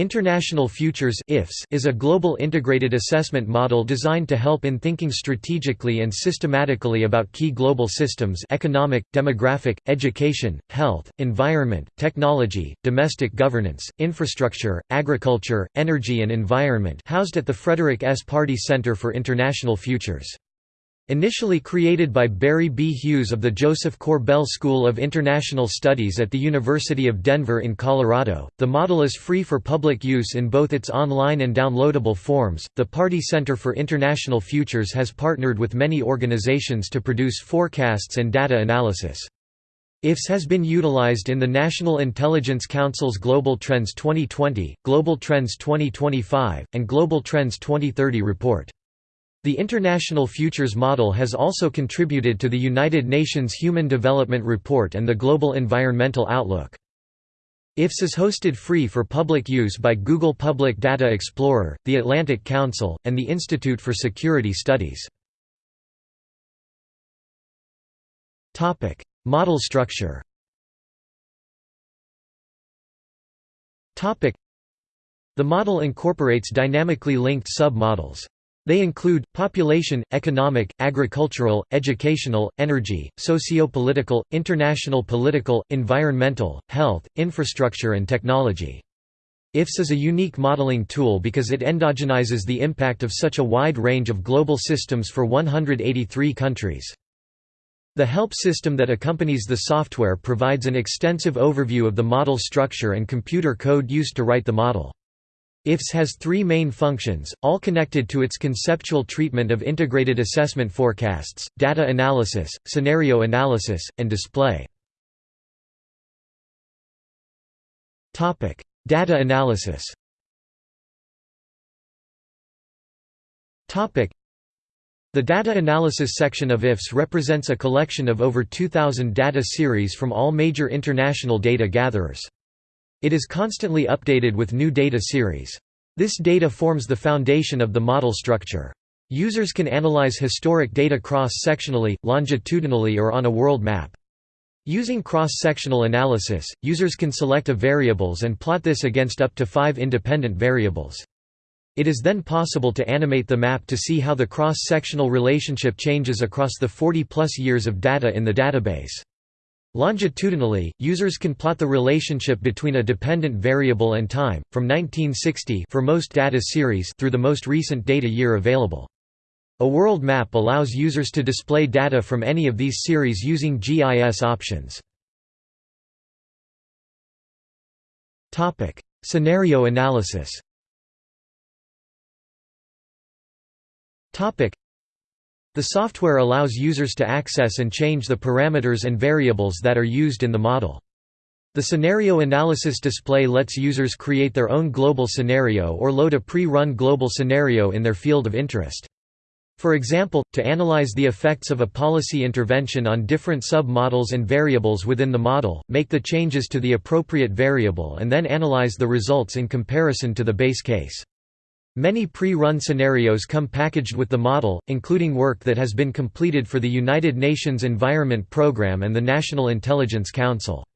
International Futures is a global integrated assessment model designed to help in thinking strategically and systematically about key global systems economic, demographic, education, health, environment, technology, domestic governance, infrastructure, agriculture, energy and environment housed at the Frederick S. Pardee Center for International Futures. Initially created by Barry B. Hughes of the Josef Korbel School of International Studies at the University of Denver in Colorado, the model is free for public use in both its online and downloadable forms. The Pardee Center for International Futures has partnered with many organizations to produce forecasts and data analysis. IFS has been utilized in the National Intelligence Council's Global Trends 2020, Global Trends 2025, and Global Trends 2030 report. The International Futures Model has also contributed to the United Nations Human Development Report and the Global Environmental Outlook. IFS is hosted free for public use by Google Public Data Explorer, the Atlantic Council, and the Institute for Security Studies. Model structure The model incorporates dynamically linked sub-models. They include, population, economic, agricultural, educational, energy, socio-political, international political, environmental, health, infrastructure and technology. IFS is a unique modeling tool because it endogenizes the impact of such a wide range of global systems for 183 countries. The help system that accompanies the software provides an extensive overview of the model structure and computer code used to write the model. IFS has three main functions, all connected to its conceptual treatment of integrated assessment forecasts, data analysis, scenario analysis, and display. Data analysis The data analysis section of IFS represents a collection of over 2,000 data series from all major international data gatherers. It is constantly updated with new data series. This data forms the foundation of the model structure. Users can analyze historic data cross-sectionally, longitudinally or on a world map. Using cross-sectional analysis, users can select a variables and plot this against up to five independent variables. It is then possible to animate the map to see how the cross-sectional relationship changes across the 40-plus years of data in the database. Longitudinally, users can plot the relationship between a dependent variable and time, from 1960 for most data series through the most recent data year available. A world map allows users to display data from any of these series using GIS options. Scenario analysis the software allows users to access and change the parameters and variables that are used in the model. The scenario analysis display lets users create their own global scenario or load a pre-run global scenario in their field of interest. For example, to analyze the effects of a policy intervention on different sub-models and variables within the model, make the changes to the appropriate variable and then analyze the results in comparison to the base case. Many pre-run scenarios come packaged with the model, including work that has been completed for the United Nations Environment Programme and the National Intelligence Council.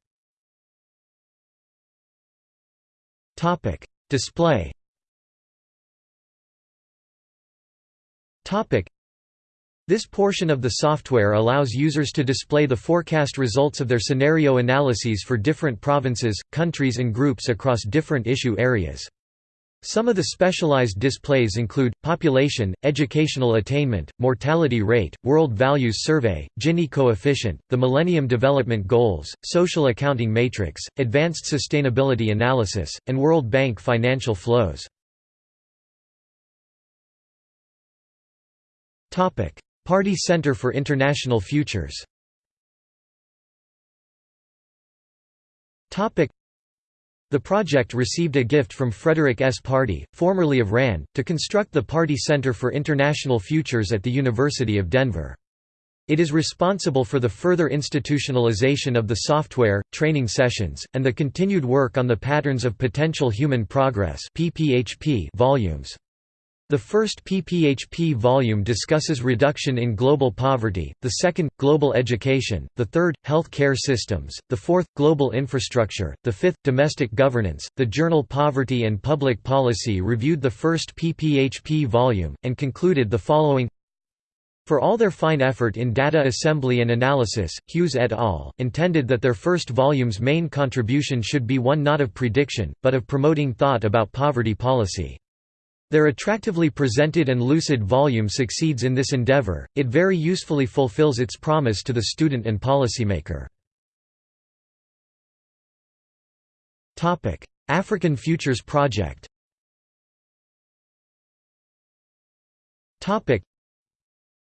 Display This portion of the software allows users to display the forecast results of their scenario analyses for different provinces, countries and groups across different issue areas. Some of the specialized displays include, population, educational attainment, mortality rate, World Values Survey, Gini coefficient, the Millennium Development Goals, Social Accounting Matrix, Advanced Sustainability Analysis, and World Bank financial flows. Pardee Center for International Futures the project received a gift from Frederick S. Pardee, formerly of RAND, to construct the Pardee Center for International Futures at the University of Denver. It is responsible for the further institutionalization of the software, training sessions, and the continued work on the Patterns of Potential Human Progress volumes. The first PPHP volume discusses reduction in global poverty, the second, global education, the third, health care systems, the fourth, global infrastructure, the fifth, domestic governance. The journal Poverty and Public Policy reviewed the first PPHP volume, and concluded the following for all their fine effort in data assembly and analysis, Hughes et al. intended that their first volume's main contribution should be one not of prediction, but of promoting thought about poverty policy. Their attractively presented and lucid volume succeeds in this endeavor, it very usefully fulfills its promise to the student and policymaker. African Futures Project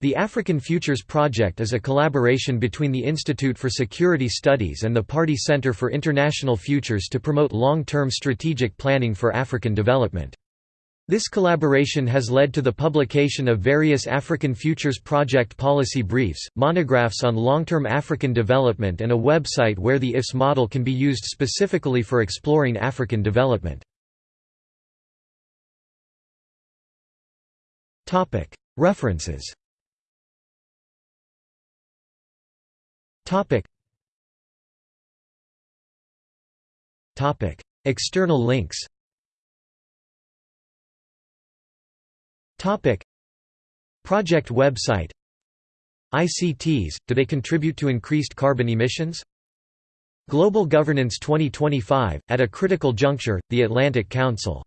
the African Futures Project is a collaboration between the Institute for Security Studies and the Pardee Center for International Futures to promote long-term strategic planning for African development. This collaboration has led to the publication of various African Futures Project policy briefs, monographs on long-term African development and a website where the IFS model can be used specifically for exploring African development. References. External links Topic. Project website. ICTs, do they contribute to increased carbon emissions? Global Governance 2025, at a critical juncture, the Atlantic Council